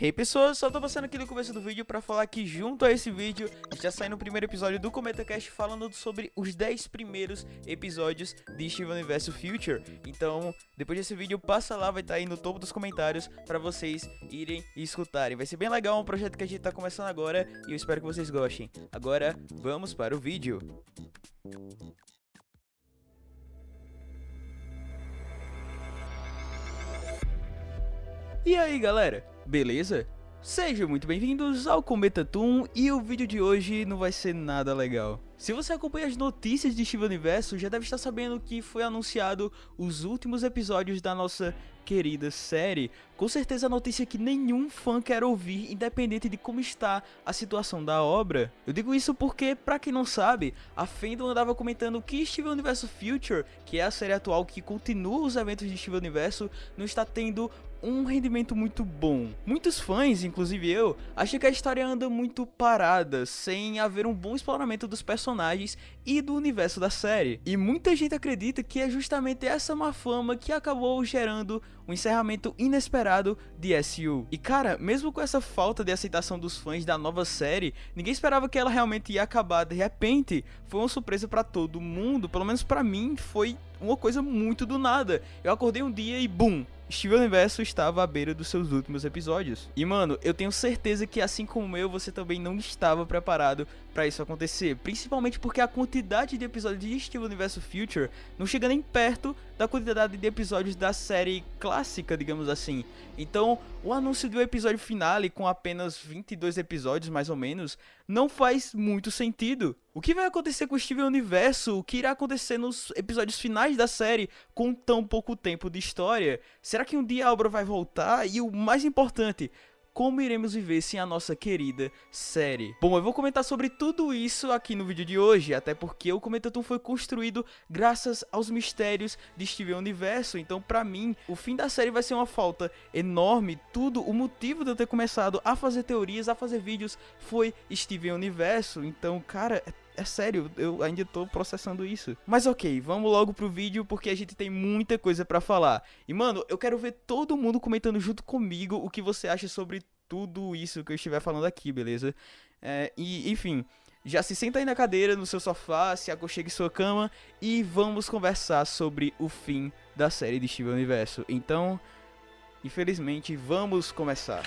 Hey pessoas, só tô passando aqui no começo do vídeo pra falar que junto a esse vídeo já saiu o primeiro episódio do CometaCast falando sobre os 10 primeiros episódios de Steven Universe Future. Então, depois desse vídeo, passa lá, vai estar tá aí no topo dos comentários pra vocês irem e escutarem. Vai ser bem legal, é um projeto que a gente tá começando agora e eu espero que vocês gostem. Agora, vamos para o vídeo. E aí galera, beleza? Sejam muito bem-vindos ao Cometa Toon e o vídeo de hoje não vai ser nada legal. Se você acompanha as notícias de Steven Universo, já deve estar sabendo que foi anunciado os últimos episódios da nossa querida série. Com certeza a notícia que nenhum fã quer ouvir, independente de como está a situação da obra. Eu digo isso porque, pra quem não sabe, a Fandom andava comentando que Steven Universo Future, que é a série atual que continua os eventos de Steven Universo, não está tendo um rendimento muito bom. Muitos fãs, inclusive eu, acham que a história anda muito parada, sem haver um bom exploramento dos personagens e do universo da série. E muita gente acredita que é justamente essa má fama que acabou gerando um encerramento inesperado de SU. E cara, mesmo com essa falta de aceitação dos fãs da nova série, ninguém esperava que ela realmente ia acabar de repente. Foi uma surpresa para todo mundo, pelo menos para mim foi uma coisa muito do nada. Eu acordei um dia e bum, Steven Universo estava à beira dos seus últimos episódios. E mano, eu tenho certeza que assim como eu, você também não estava preparado para isso acontecer, principalmente porque a quantidade de episódios de Steven Universo Future não chega nem perto da quantidade de episódios da série clássica, digamos assim. Então, o anúncio do episódio finale com apenas 22 episódios mais ou menos não faz muito sentido. O que vai acontecer com o Steven Universo? O que irá acontecer nos episódios finais da série com tão pouco tempo de história? Será que um dia a obra vai voltar? E o mais importante, como iremos viver sem a nossa querida série. Bom, eu vou comentar sobre tudo isso aqui no vídeo de hoje, até porque o Comentatum foi construído graças aos mistérios de Steven Universo, então pra mim, o fim da série vai ser uma falta enorme, tudo, o motivo de eu ter começado a fazer teorias, a fazer vídeos, foi Steven Universo, então, cara, é é sério, eu ainda tô processando isso. Mas ok, vamos logo pro vídeo porque a gente tem muita coisa pra falar. E mano, eu quero ver todo mundo comentando junto comigo o que você acha sobre tudo isso que eu estiver falando aqui, beleza? É, e enfim, já se senta aí na cadeira, no seu sofá, se aconchegue em sua cama e vamos conversar sobre o fim da série de Steven Universo. Então, infelizmente, vamos começar.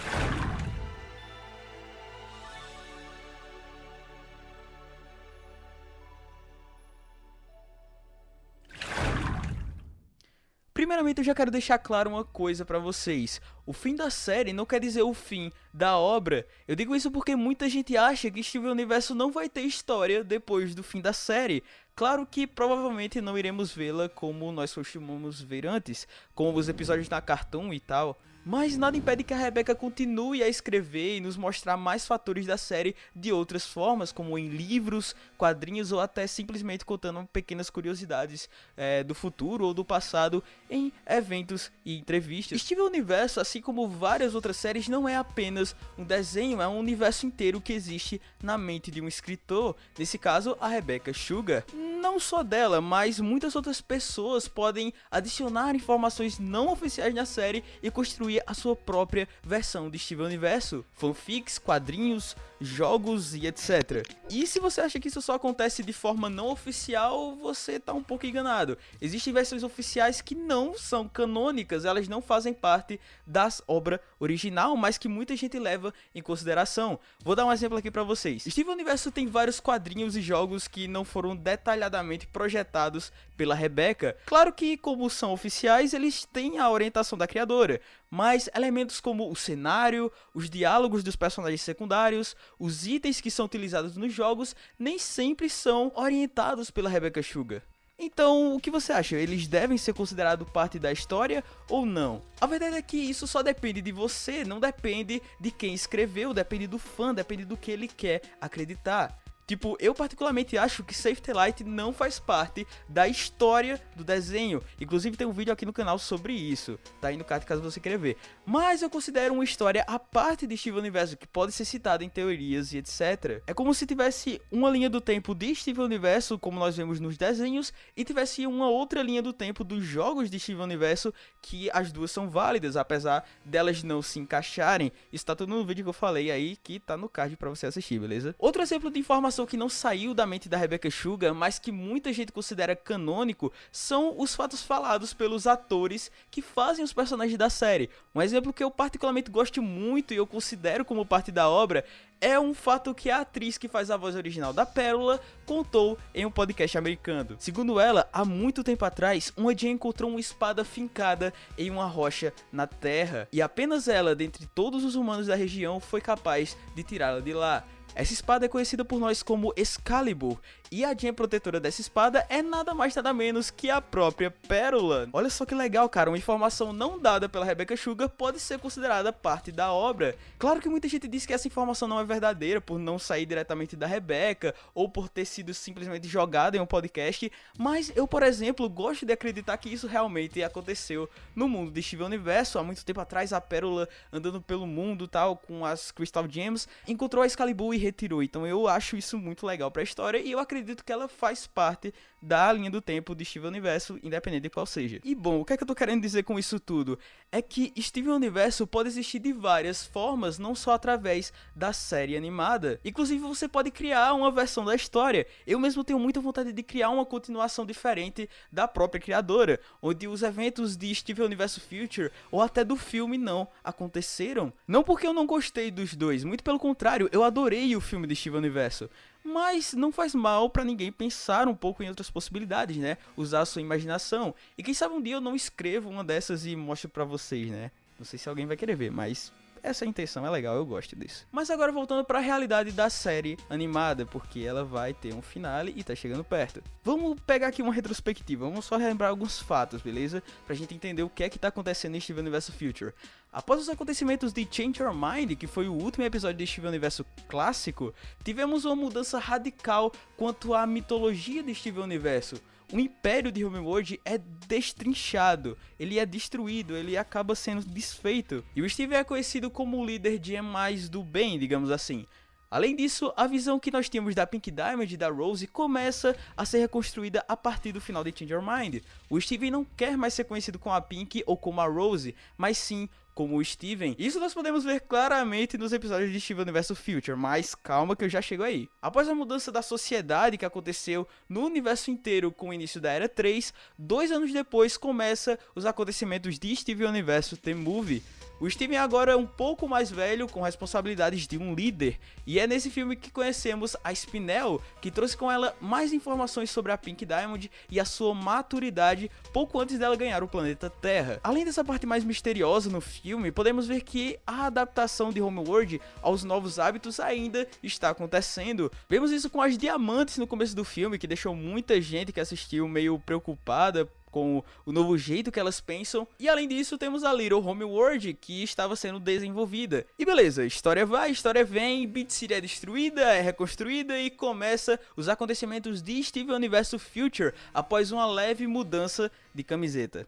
Primeiramente eu já quero deixar claro uma coisa para vocês. O fim da série não quer dizer o fim da obra. Eu digo isso porque muita gente acha que Steven Universo não vai ter história depois do fim da série. Claro que provavelmente não iremos vê-la como nós costumamos ver antes, com os episódios na Cartoon e tal. Mas nada impede que a Rebecca continue a escrever e nos mostrar mais fatores da série de outras formas, como em livros, quadrinhos ou até simplesmente contando pequenas curiosidades é, do futuro ou do passado em eventos e entrevistas. Steven Universo, assim como várias outras séries, não é apenas um desenho, é um universo inteiro que existe na mente de um escritor, nesse caso a Rebecca Sugar. Não só dela, mas muitas outras pessoas podem adicionar informações não oficiais na série e construir construir a sua própria versão de Steven Universo, fanfics, quadrinhos, jogos e etc. E se você acha que isso só acontece de forma não oficial, você tá um pouco enganado. Existem versões oficiais que não são canônicas, elas não fazem parte das obra original, mas que muita gente leva em consideração. Vou dar um exemplo aqui para vocês. Steven Universo tem vários quadrinhos e jogos que não foram detalhadamente projetados pela Rebecca. Claro que, como são oficiais, eles têm a orientação da criadora, mas elementos como o cenário, os diálogos dos personagens secundários, os itens que são utilizados nos jogos nem sempre são orientados pela Rebecca Sugar. Então, o que você acha? Eles devem ser considerados parte da história ou não? A verdade é que isso só depende de você, não depende de quem escreveu, depende do fã, depende do que ele quer acreditar. Tipo, eu particularmente acho que Safety Light não faz parte da história do desenho. Inclusive tem um vídeo aqui no canal sobre isso. Tá aí no card caso você queira ver. Mas eu considero uma história à parte de Steven Universo, que pode ser citada em teorias e etc. É como se tivesse uma linha do tempo de Steven Universo, como nós vemos nos desenhos, e tivesse uma outra linha do tempo dos jogos de Steven Universo, que as duas são válidas, apesar delas não se encaixarem. Isso tá tudo no vídeo que eu falei aí, que tá no card pra você assistir, beleza? Outro exemplo de informação informação que não saiu da mente da Rebecca Sugar, mas que muita gente considera canônico, são os fatos falados pelos atores que fazem os personagens da série. Um exemplo que eu particularmente gosto muito e eu considero como parte da obra é um fato que a atriz que faz a voz original da Pérola contou em um podcast americano. Segundo ela, há muito tempo atrás, uma dia encontrou uma espada fincada em uma rocha na terra, e apenas ela, dentre todos os humanos da região, foi capaz de tirá-la de lá. Essa espada é conhecida por nós como Excalibur, e a gem protetora dessa espada é nada mais nada menos que a própria Pérola. Olha só que legal, cara, uma informação não dada pela Rebecca Sugar pode ser considerada parte da obra. Claro que muita gente diz que essa informação não é verdadeira por não sair diretamente da Rebecca ou por ter sido simplesmente jogada em um podcast, mas eu, por exemplo, gosto de acreditar que isso realmente aconteceu no mundo de Steven Universo. Há muito tempo atrás, a Pérola andando pelo mundo tal com as Crystal Gems encontrou a Excalibur e retirou. Então eu acho isso muito legal para a história e eu acredito que ela faz parte da linha do tempo de Steven Universo, independente de qual seja. E bom, o que é que eu tô querendo dizer com isso tudo? É que Steven Universo pode existir de várias formas, não só através da série animada. Inclusive, você pode criar uma versão da história. Eu mesmo tenho muita vontade de criar uma continuação diferente da própria criadora, onde os eventos de Steven Universo Future ou até do filme não aconteceram. Não porque eu não gostei dos dois, muito pelo contrário, eu adorei o filme de Steven Universo. Mas não faz mal para ninguém pensar um pouco em outras possibilidades, né? Usar a sua imaginação. E quem sabe um dia eu não escrevo uma dessas e mostro para vocês, né? Não sei se alguém vai querer ver, mas essa intenção é legal, eu gosto disso. Mas agora voltando para a realidade da série animada, porque ela vai ter um finale e tá chegando perto. Vamos pegar aqui uma retrospectiva, vamos só relembrar alguns fatos, beleza? Pra gente entender o que é que tá acontecendo em Steven Universo Future. Após os acontecimentos de Change Your Mind, que foi o último episódio de Steven Universo clássico, tivemos uma mudança radical quanto à mitologia de Steven Universo o império de Homeworld é destrinchado, ele é destruído, ele acaba sendo desfeito. E o Steve é conhecido como o líder de mais do bem, digamos assim. Além disso, a visão que nós tínhamos da Pink Diamond e da Rose começa a ser reconstruída a partir do final de Change Your Mind. O Steven não quer mais ser conhecido como a Pink ou como a Rose, mas sim como o Steven. Isso nós podemos ver claramente nos episódios de Steven Universo Future, mas calma que eu já chego aí. Após a mudança da sociedade que aconteceu no universo inteiro com o início da Era 3, dois anos depois começa os acontecimentos de Steven Universo The Movie, o Steven agora é um pouco mais velho, com responsabilidades de um líder, e é nesse filme que conhecemos a Spinel, que trouxe com ela mais informações sobre a Pink Diamond e a sua maturidade pouco antes dela ganhar o planeta Terra. Além dessa parte mais misteriosa no filme, podemos ver que a adaptação de Homeworld aos novos hábitos ainda está acontecendo. Vemos isso com as diamantes no começo do filme, que deixou muita gente que assistiu meio preocupada com o novo jeito que elas pensam. E além disso, temos a Little Homeworld, que estava sendo desenvolvida. E beleza, história vai, história vem, Beat City é destruída, é reconstruída e começa os acontecimentos de Steven Universo Future após uma leve mudança de camiseta.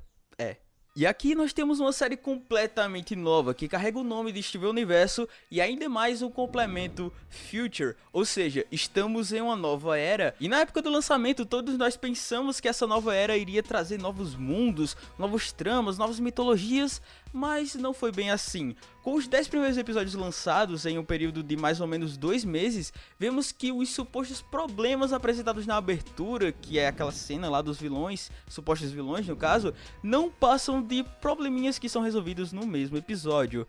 E aqui nós temos uma série completamente nova, que carrega o nome de Steven Universo e ainda mais um complemento Future, ou seja, estamos em uma nova era. E na época do lançamento todos nós pensamos que essa nova era iria trazer novos mundos, novos tramas, novas mitologias, mas não foi bem assim. Com os 10 primeiros episódios lançados em um período de mais ou menos dois meses, vemos que os supostos problemas apresentados na abertura, que é aquela cena lá dos vilões, supostos vilões no caso, não passam de probleminhas que são resolvidos no mesmo episódio.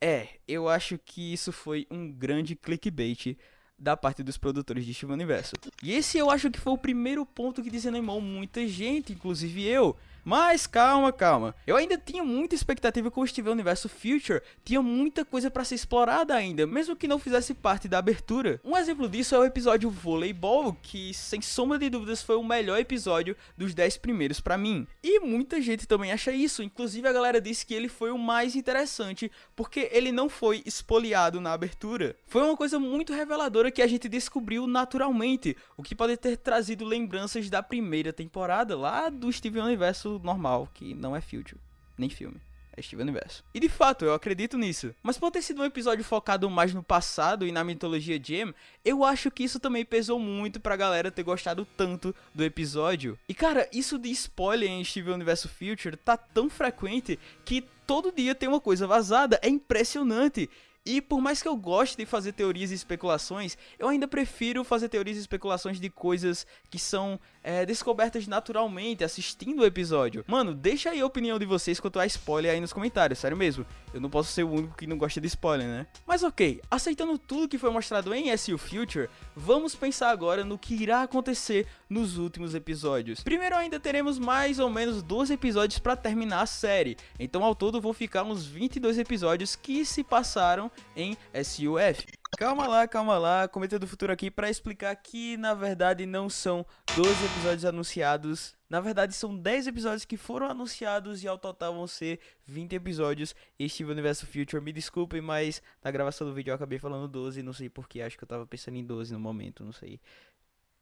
É, eu acho que isso foi um grande clickbait da parte dos produtores de Steven Universo. E esse eu acho que foi o primeiro ponto que desanimou muita gente, inclusive eu. Mas calma, calma. Eu ainda tinha muita expectativa com o Steven Universo Future, tinha muita coisa para ser explorada ainda, mesmo que não fizesse parte da abertura. Um exemplo disso é o episódio Voleibol, que sem sombra de dúvidas foi o melhor episódio dos 10 primeiros para mim. E muita gente também acha isso, inclusive a galera disse que ele foi o mais interessante, porque ele não foi espoliado na abertura. Foi uma coisa muito reveladora que a gente descobriu naturalmente, o que pode ter trazido lembranças da primeira temporada lá do Steven Universo normal, que não é Future, nem filme. É Steven Universo. E de fato, eu acredito nisso. Mas por ter sido um episódio focado mais no passado e na mitologia Gem, eu acho que isso também pesou muito pra galera ter gostado tanto do episódio. E cara, isso de spoiler em Steven Universo Future tá tão frequente que todo dia tem uma coisa vazada. É impressionante. E por mais que eu goste de fazer teorias e especulações, eu ainda prefiro fazer teorias e especulações de coisas que são é, descobertas naturalmente assistindo o episódio. Mano, deixa aí a opinião de vocês quanto a spoiler aí nos comentários, sério mesmo. Eu não posso ser o único que não gosta de spoiler, né? Mas ok, aceitando tudo que foi mostrado em SU Future, vamos pensar agora no que irá acontecer nos últimos episódios. Primeiro ainda teremos mais ou menos 12 episódios para terminar a série, então ao todo vão ficar uns 22 episódios que se passaram em SUF. Calma lá, calma lá, Cometa do Futuro aqui para explicar que na verdade não são 12 episódios anunciados, na verdade são 10 episódios que foram anunciados e ao total vão ser 20 episódios e Steven Universo Future, me desculpem, mas na gravação do vídeo eu acabei falando 12, não sei porquê, acho que eu tava pensando em 12 no momento, não sei.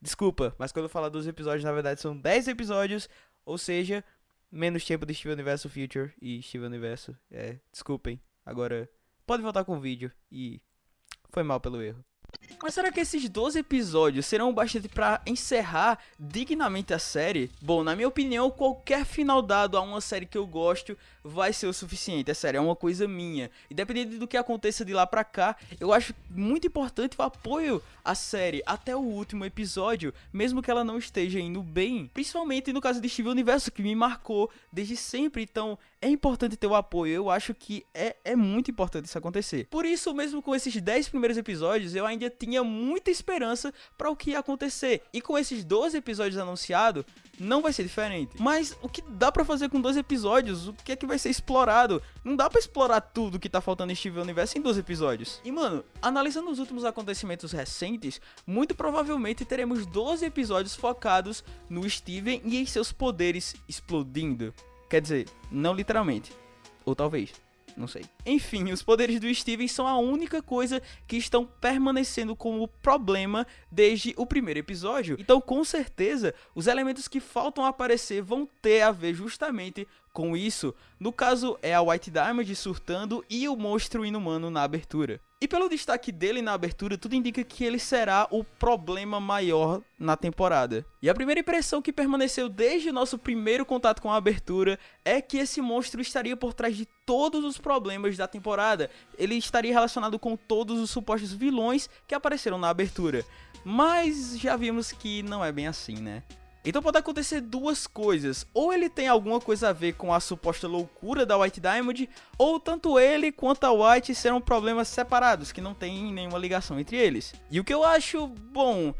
Desculpa, mas quando eu falar 12 episódios, na verdade são 10 episódios, ou seja, menos tempo de Steven Universo Future e Steven Universo, é, desculpem, agora pode voltar com o vídeo e foi mal pelo erro. Mas será que esses 12 episódios serão bastante para encerrar dignamente a série? Bom, na minha opinião, qualquer final dado a uma série que eu gosto vai ser o suficiente. É sério, é uma coisa minha. E dependendo do que aconteça de lá pra cá, eu acho muito importante o apoio à série até o último episódio, mesmo que ela não esteja indo bem. Principalmente no caso de Steven Universo, que me marcou desde sempre. Então, é importante ter o apoio. Eu acho que é, é muito importante isso acontecer. Por isso, mesmo com esses 10 primeiros episódios, eu ainda tinha muita esperança para o que ia acontecer. E com esses 12 episódios anunciados, não vai ser diferente. Mas o que dá para fazer com 12 episódios? O que é que vai ser explorado? Não dá para explorar tudo que tá faltando em Steven Universe em 12 episódios. E mano, analisando os últimos acontecimentos recentes, muito provavelmente teremos 12 episódios focados no Steven e em seus poderes explodindo. Quer dizer, não literalmente. Ou talvez não sei. Enfim, os poderes do Steven são a única coisa que estão permanecendo como problema desde o primeiro episódio. Então, com certeza, os elementos que faltam aparecer vão ter a ver justamente com isso. No caso, é a White Diamond surtando e o monstro inumano na abertura. E pelo destaque dele na abertura, tudo indica que ele será o problema maior na temporada. E a primeira impressão que permaneceu desde o nosso primeiro contato com a abertura é que esse monstro estaria por trás de todos os problemas da temporada. Ele estaria relacionado com todos os supostos vilões que apareceram na abertura. Mas já vimos que não é bem assim, né? Então pode acontecer duas coisas, ou ele tem alguma coisa a ver com a suposta loucura da White Diamond, ou tanto ele quanto a White serão problemas separados, que não tem nenhuma ligação entre eles. E o que eu acho, bom,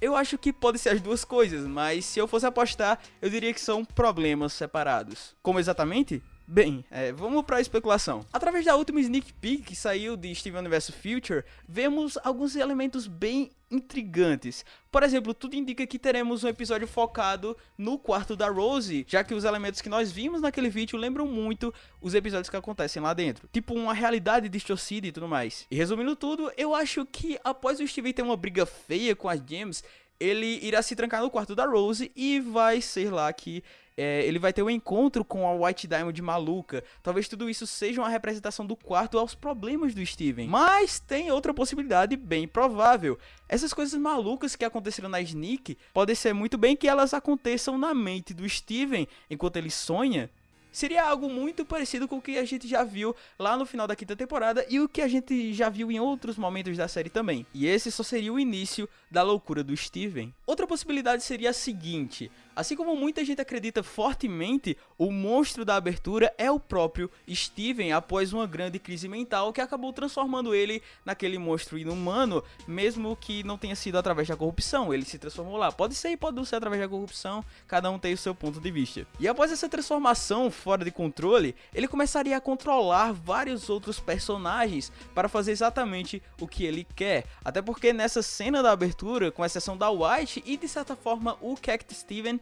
eu acho que pode ser as duas coisas, mas se eu fosse apostar, eu diria que são problemas separados. Como exatamente? Bem, é, vamos para a especulação. Através da última sneak peek que saiu de Steven Universe Future, vemos alguns elementos bem intrigantes. Por exemplo, tudo indica que teremos um episódio focado no quarto da Rose, já que os elementos que nós vimos naquele vídeo lembram muito os episódios que acontecem lá dentro. Tipo uma realidade distorcida e tudo mais. E resumindo tudo, eu acho que após o Steven ter uma briga feia com as Gems, ele irá se trancar no quarto da Rose e vai ser lá que é, ele vai ter um encontro com a White Diamond maluca. Talvez tudo isso seja uma representação do quarto aos problemas do Steven. Mas tem outra possibilidade bem provável. Essas coisas malucas que aconteceram na Sneak, pode ser muito bem que elas aconteçam na mente do Steven enquanto ele sonha. Seria algo muito parecido com o que a gente já viu lá no final da quinta temporada e o que a gente já viu em outros momentos da série também. E esse só seria o início da loucura do Steven. Outra possibilidade seria a seguinte: Assim como muita gente acredita fortemente, o monstro da abertura é o próprio Steven após uma grande crise mental que acabou transformando ele naquele monstro inumano, mesmo que não tenha sido através da corrupção, ele se transformou lá. Pode ser e pode não ser através da corrupção, cada um tem o seu ponto de vista. E após essa transformação fora de controle, ele começaria a controlar vários outros personagens para fazer exatamente o que ele quer. Até porque nessa cena da abertura, com exceção da White e de certa forma o Cactus Steven,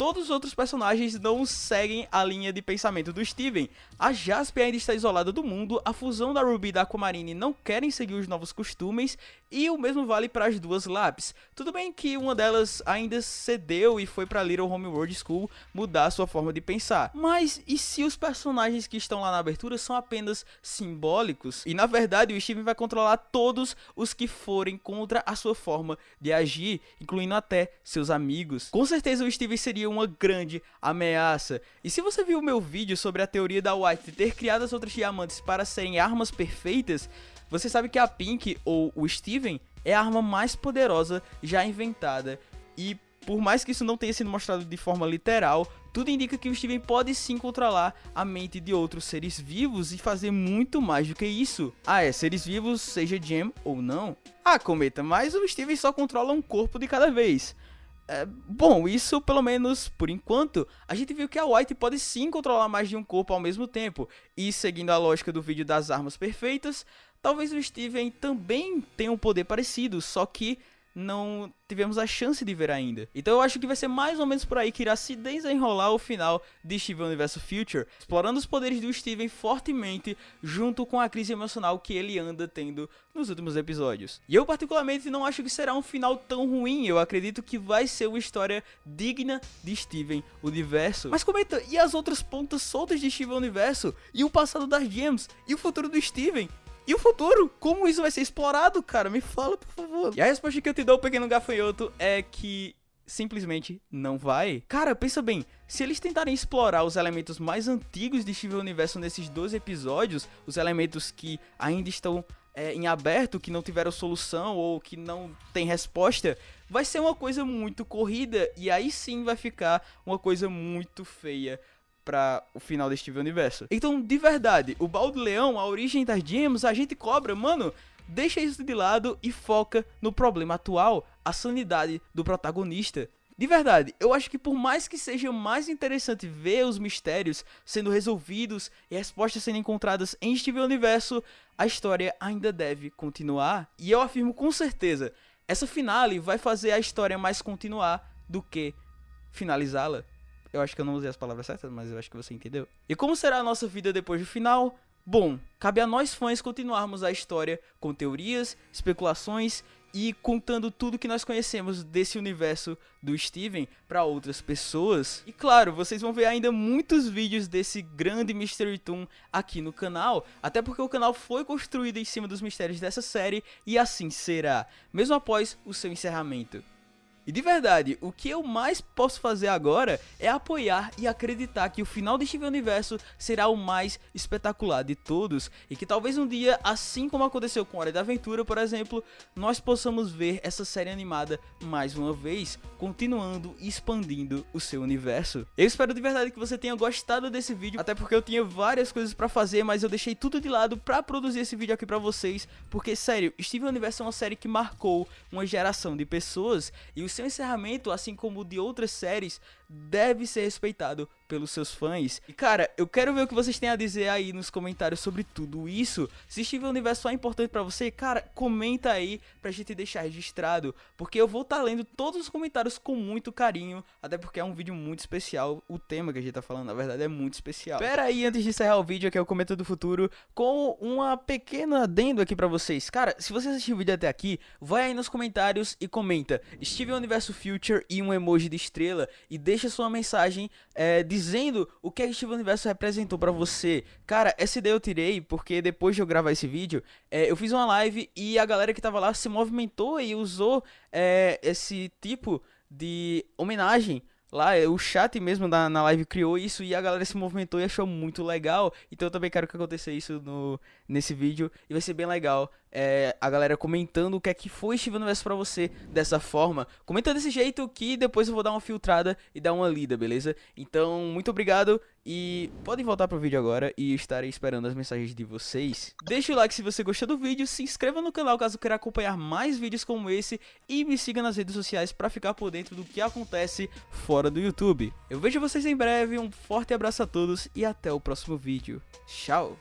todos os outros personagens não seguem a linha de pensamento do Steven. A Jasper ainda está isolada do mundo, a fusão da Ruby e da Aquamarine não querem seguir os novos costumes, e o mesmo vale para as duas Labs. Tudo bem que uma delas ainda cedeu e foi para Little Homeworld School mudar sua forma de pensar. Mas e se os personagens que estão lá na abertura são apenas simbólicos? E na verdade o Steven vai controlar todos os que forem contra a sua forma de agir, incluindo até seus amigos. Com certeza o Steven seria uma grande ameaça. E se você viu meu vídeo sobre a teoria da White ter criado as outras diamantes para serem armas perfeitas, você sabe que a Pink ou o Steven é a arma mais poderosa já inventada. E por mais que isso não tenha sido mostrado de forma literal, tudo indica que o Steven pode sim controlar a mente de outros seres vivos e fazer muito mais do que isso. Ah, é, seres vivos, seja Gem ou não. Ah, Cometa, mas o Steven só controla um corpo de cada vez. É, bom, isso pelo menos por enquanto, a gente viu que a White pode sim controlar mais de um corpo ao mesmo tempo, e seguindo a lógica do vídeo das armas perfeitas, talvez o Steven também tenha um poder parecido, só que não tivemos a chance de ver ainda. Então eu acho que vai ser mais ou menos por aí que irá se desenrolar o final de Steven Universo Future, explorando os poderes do Steven fortemente junto com a crise emocional que ele anda tendo nos últimos episódios. E eu particularmente não acho que será um final tão ruim, eu acredito que vai ser uma história digna de Steven Universo. Mas comenta, e as outras pontas soltas de Steven Universo? E o passado das Gems? E o futuro do Steven? E o futuro? Como isso vai ser explorado, cara? Me fala, por favor. E a resposta que eu te dou, pequeno gafanhoto, é que simplesmente não vai. Cara, pensa bem, se eles tentarem explorar os elementos mais antigos de Steven Universo nesses dois episódios, os elementos que ainda estão é, em aberto, que não tiveram solução ou que não tem resposta, vai ser uma coisa muito corrida e aí sim vai ficar uma coisa muito feia para o final deste universo. Então, de verdade, o Baldo Leão, a origem das gems, a gente cobra, mano, deixa isso de lado e foca no problema atual, a sanidade do protagonista. De verdade, eu acho que por mais que seja mais interessante ver os mistérios sendo resolvidos e respostas sendo encontradas em Steven Universo, a história ainda deve continuar. E eu afirmo com certeza, essa finale vai fazer a história mais continuar do que finalizá-la. Eu acho que eu não usei as palavras certas, mas eu acho que você entendeu. E como será a nossa vida depois do final? Bom, cabe a nós fãs continuarmos a história com teorias, especulações e contando tudo que nós conhecemos desse universo do Steven para outras pessoas. E claro, vocês vão ver ainda muitos vídeos desse grande Mystery Toon aqui no canal, até porque o canal foi construído em cima dos mistérios dessa série e assim será, mesmo após o seu encerramento. E de verdade, o que eu mais posso fazer agora é apoiar e acreditar que o final de Steven Universo será o mais espetacular de todos e que talvez um dia, assim como aconteceu com Hora da Aventura, por exemplo, nós possamos ver essa série animada mais uma vez, continuando e expandindo o seu universo. Eu espero de verdade que você tenha gostado desse vídeo, até porque eu tinha várias coisas pra fazer, mas eu deixei tudo de lado pra produzir esse vídeo aqui pra vocês, porque sério, Steven Universo é uma série que marcou uma geração de pessoas e o seu encerramento, assim como o de outras séries, deve ser respeitado pelos seus fãs. E cara, eu quero ver o que vocês têm a dizer aí nos comentários sobre tudo isso. Se Steven Universo é importante para você, cara, comenta aí pra gente deixar registrado, porque eu vou estar tá lendo todos os comentários com muito carinho, até porque é um vídeo muito especial. O tema que a gente tá falando, na verdade, é muito especial. Pera aí, antes de encerrar o vídeo, que é o Comenta do Futuro, com uma pequena adendo aqui pra vocês. Cara, se você assistiu o vídeo até aqui, vai aí nos comentários e comenta Steven Universo Future e um emoji de estrela e deixa sua mensagem é, dizendo dizendo o que a Steven Universo representou para você. Cara, essa ideia eu tirei porque depois de eu gravar esse vídeo, é, eu fiz uma live e a galera que tava lá se movimentou e usou é, esse tipo de homenagem lá, o chat mesmo na, na live criou isso e a galera se movimentou e achou muito legal. Então eu também quero que aconteça isso no, nesse vídeo e vai ser bem legal. É, a galera comentando o que é que foi Steven Universo pra você dessa forma. Comenta desse jeito que depois eu vou dar uma filtrada e dar uma lida, beleza? Então, muito obrigado e podem voltar pro vídeo agora e estarei esperando as mensagens de vocês. Deixa o like se você gostou do vídeo, se inscreva no canal caso queira acompanhar mais vídeos como esse e me siga nas redes sociais pra ficar por dentro do que acontece fora do YouTube. Eu vejo vocês em breve, um forte abraço a todos e até o próximo vídeo. Tchau!